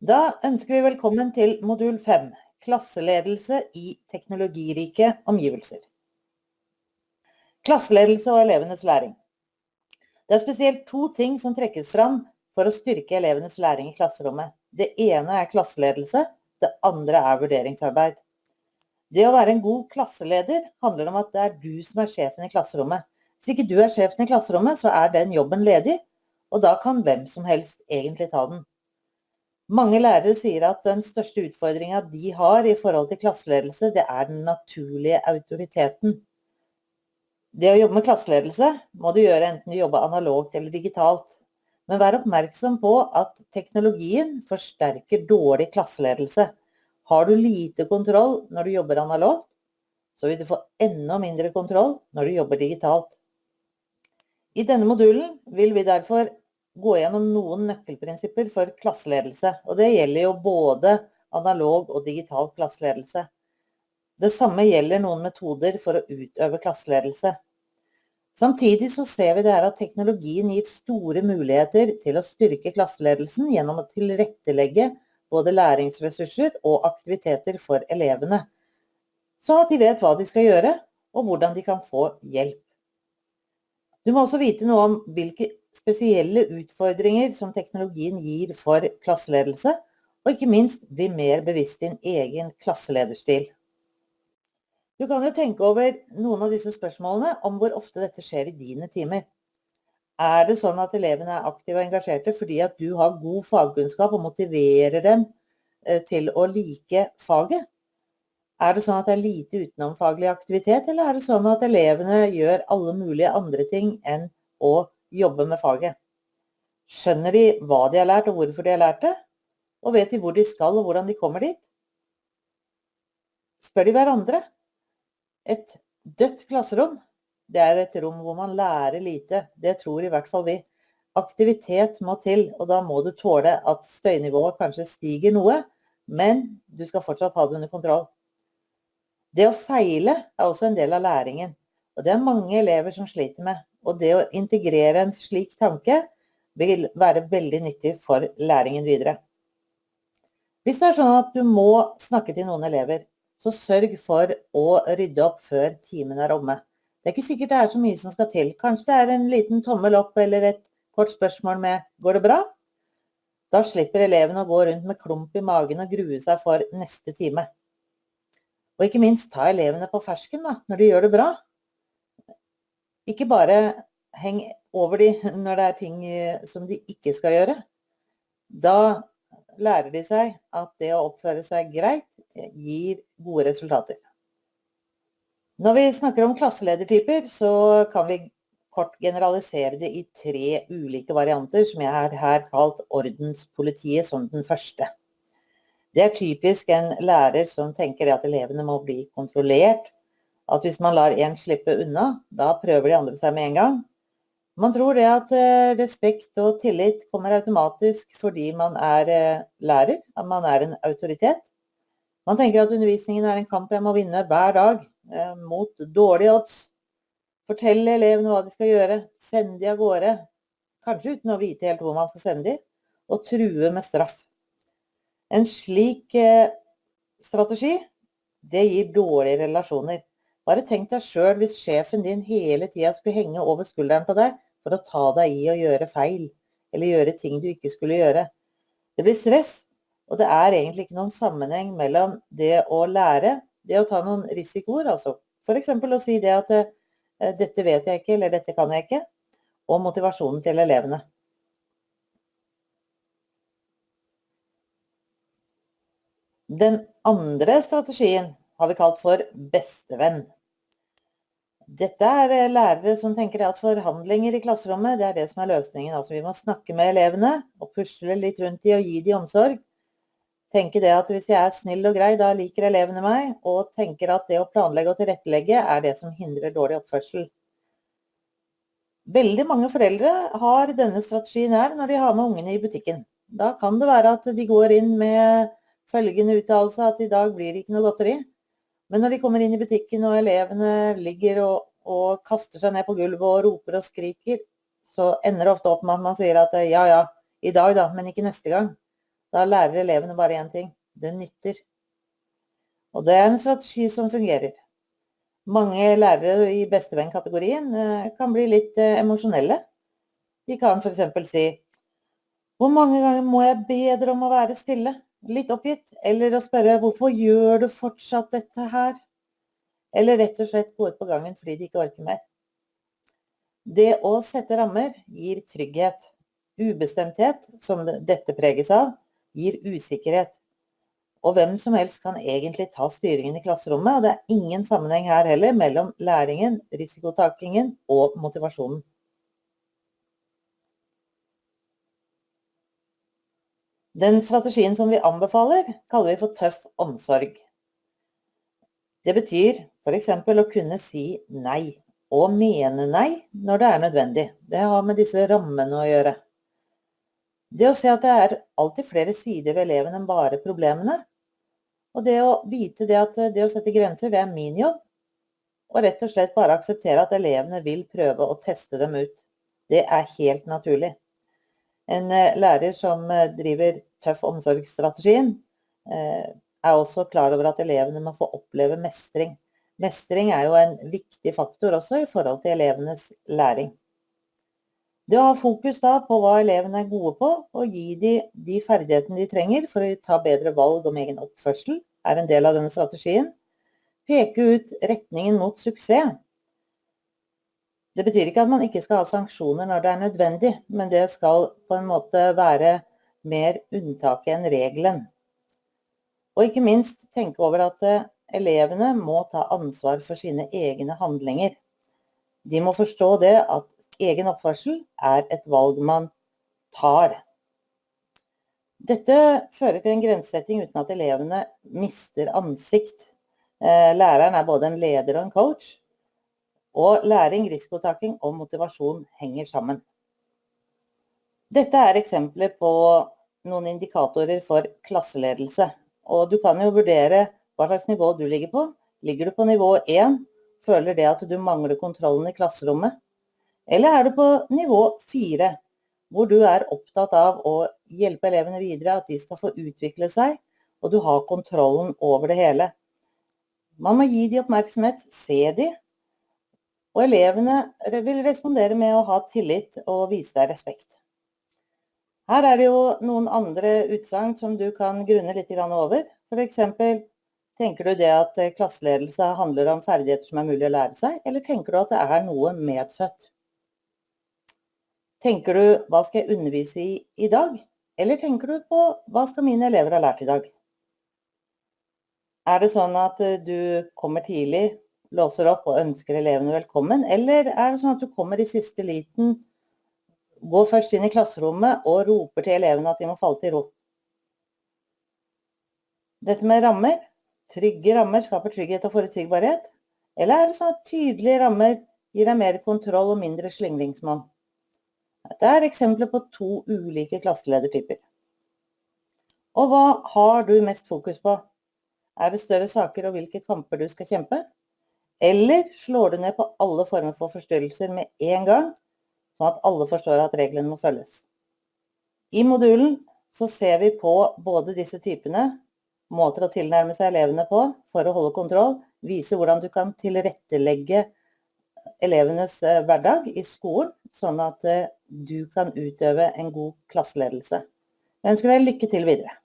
Da ønsker vi velkommen til modul 5, klasseledelse i teknologirike omgivelser. Klasseledelse og elevenes læring. Det er spesielt to ting som trekkes fram for å styrke elevenes læring i klasserommet. Det ene er klasseledelse, det andre er vurderingsarbeid. Det å være en god klasseleder handler om at det er du som er sjefen i klasserommet. Hvis ikke du er sjefen i klasserommet, så er den jobben ledig, og da kan hvem som helst egentlig ta den. Mange lærere sier at den største utfordringa de har i forhold til klasseledelse, det er den naturlige autoriteten. Det å jobbe med klasseledelse må du gjøre enten du jobber analogt eller digitalt. Men vær oppmerksom på at teknologien forsterker dårlig klasseledelse. Har du lite kontroll når du jobber analogt, så vil du få enda mindre kontroll når du jobber digitalt. I denne modulen vil vi derfor gå gjennom noen nøkkelprinsipper for klasseledelse. Og det gjelder jo både analog og digital klasseledelse. Det samme gjelder noen metoder for å utøve klasseledelse. Samtidig så ser vi det her at teknologien gir store muligheter til å styrke klasseledelsen gjennom å tilrettelegge både læringsressurser og aktiviteter for elevene. Så at de vet hva de skal gjøre, og hvordan de kan få hjelp. Du må også vite noe om hvilke spesielle utfordringer som teknologien gir for klasseledelse, og ikke minst bli mer bevisst din egen klasselederstil. Du kan jo tenke over noen av disse spørsmålene om hvor ofte dette skjer i dine timer. Er det sånn at elevene er aktive og engasjerte fordi at du har god fagkunnskap og motiverer dem eh, til å like faget? Er det sånn at det er lite utenomfaglig aktivitet, eller er det sånn at elevene gjør alle mulige andre ting enn å jobbe med faget. Skjønner de hva de har lært og hvorfor de har lært det? Og vet de hvor de skal og hvordan de kommer dit? Spør de hverandre? Et dødt klasserom, det er et rom hvor man lærer lite. Det tror i hvert fall vi. Aktivitet må til, og da må du tåle at støynivået kanskje stiger noe, men du skal fortsatt ha det under kontroll. Det å feile er også en del av læringen, og det er mange elever som sliter med. Og det å integrere en slik tanke vil være veldig nyttig for læringen videre. Hvis det er sånn at du må snakke til noen elever, så sørg for å rydde opp før timen er omme. Det er ikke sikkert det er så mye som skal til. Kanskje det er en liten tommel opp eller et kort spørsmål med 'går det bra?' Da slipper eleven å gå rundt med klump i magen og grue seg for neste time. Og ikke minst ta elevene på fersken da, når de gjør det bra. Ikke bare heng over de når det er ting eh, som de ikke skal gjøre. Da lærer de seg at det å oppføre seg greit eh, gir gode resultater. Når vi snakker om klasseledertyper, så kan vi kort generalisere det i tre ulike varianter, som jeg har her kalt ordenspolitiet som den første. Det er typisk en lærer som tenker at elevene må bli kontrollert, at hvis man lar én slippe unna, da prøver de andre seg med en gang. Man tror det at eh, respekt og tillit kommer automatisk fordi man er eh, lærer, at man er en autoritet. Man tenker at undervisningen er en kamp jeg må vinne hver dag, eh, mot dårlige odds. Fortelle elevene hva de skal gjøre, sende de av gårde, kanskje uten å vite helt hvor man skal sende de, og true med straff. En slik strategi, det gir dårlige relasjoner. Bare tenk deg sjøl hvis sjefen din hele tida skulle henge over skulderen på deg for å ta deg i å gjøre feil, eller gjøre ting du ikke skulle gjøre. Det blir stress, og det er egentlig ikke noen sammenheng mellom det å lære, det å ta noen risikoer, altså f.eks. å si det at eh, dette vet jeg ikke, eller dette kan jeg ikke, og motivasjonen til elevene. Den andre strategien har vi kalt for bestevenn. Dette er eh, lærere som tenker at forhandlinger i klasserommet det er det som er løsningen. Altså Vi må snakke med elevene og pusle litt rundt dem og gi dem omsorg. Tenke det at hvis jeg er snill og grei, da liker elevene meg. Og tenker at det å planlegge og tilrettelegge er det som hindrer dårlig oppførsel. Veldig mange foreldre har denne strategien her når de har med ungene i butikken. Da kan det være at de går inn med følgende uttalelse at i dag blir det ikke noe godteri. Men når de kommer inn i butikken og elevene ligger og, og kaster seg ned på gulvet og roper og skriker, så ender det ofte opp med at man sier at ja, ja, i dag da, men ikke neste gang. Da lærer elevene bare én ting. Det nytter. Og det er en strategi som fungerer. Mange lærere i bestevenn-kategorien eh, kan bli litt eh, emosjonelle. De kan f.eks. si Hvor mange ganger må jeg be dere om å være stille? Litt oppgitt. Eller å spørre Hvorfor gjør du fortsatt dette her? Eller rett og slett gå ut på gangen fordi de ikke orker mer. Det å sette rammer gir trygghet. Ubestemthet, som dette preges av, gir usikkerhet. Og hvem som helst kan egentlig ta styringen i klasserommet, og det er ingen sammenheng her heller mellom læringen, risikotakingen og motivasjonen. Den strategien som vi anbefaler, kaller vi for tøff omsorg. Det betyr f.eks. å kunne si nei, og mene nei når det er nødvendig. Det har med disse rammene å gjøre. Det å se at det er alltid flere sider ved eleven enn bare problemene. Og det å vite det at det å sette grenser, det er min jobb. Og rett og slett bare akseptere at elevene vil prøve å teste dem ut. Det er helt naturlig. En eh, lærer som eh, driver tøff omsorgsstrategien, eh, er også klar over at elevene må få oppleve mestring. Mestring er jo en viktig faktor også i forhold til elevenes læring. Det å ha fokus da på hva elevene er gode på, og gi dem de ferdighetene de trenger for å ta bedre valg om egen oppførsel, er en del av denne strategien. Peke ut retningen mot suksess. Det betyr ikke at man ikke skal ha sanksjoner når det er nødvendig, men det skal på en måte være mer unntaket enn regelen. Og ikke minst tenke over at eh, elevene må ta ansvar for sine egne handlinger. De må forstå det at egen oppførsel er et valg man tar. Dette fører til en grensesetting uten at elevene mister ansikt. Eh, læreren er både en leder og en coach. Og læring, risikotaking og motivasjon henger sammen. Dette er eksempler på noen indikatorer for klasseledelse. Og du kan jo vurdere hva slags nivå du ligger på. Ligger du på nivå 1, føler det at du mangler kontrollen i klasserommet? Eller er du på nivå 4, hvor du er opptatt av å hjelpe elevene videre, at de skal få utvikle seg, og du har kontrollen over det hele. Man må gi de oppmerksomhet, se de, og elevene vil respondere med å ha tillit og vise deg respekt. Her er det jo noen andre utsagn som du kan grunne litt over. F.eks. tenker du det at klasseledelse handler om ferdigheter som er mulig å lære seg, eller tenker du at det er noe medfødt? Tenker du 'hva skal jeg undervise i i dag'? Eller tenker du på 'hva skal mine elever ha lært i dag'? Er det sånn at eh, du kommer tidlig, låser opp og ønsker elevene velkommen? Eller er det sånn at du kommer i siste liten, går først inn i klasserommet og roper til elevene at de må falle til ro? Dette med rammer, trygge rammer skaper trygghet og forutsigbarhet. Eller er det sånn at tydelige rammer gir deg mer kontroll og mindre slingringsmonn? Dette er eksempler på to ulike klasseledertyper. Og hva har du mest fokus på? Er det større saker og hvilke kamper du skal kjempe? Eller slår du ned på alle former for forstyrrelser med en gang, sånn at alle forstår at reglene må følges? I modulen så ser vi på både disse typene, måter å tilnærme seg elevene på for å holde kontroll, vise hvordan du kan tilrettelegge elevenes eh, hverdag i skolen, sånn at eh, du kan utøve en god klasseledelse. Jeg ønsker deg lykke til videre.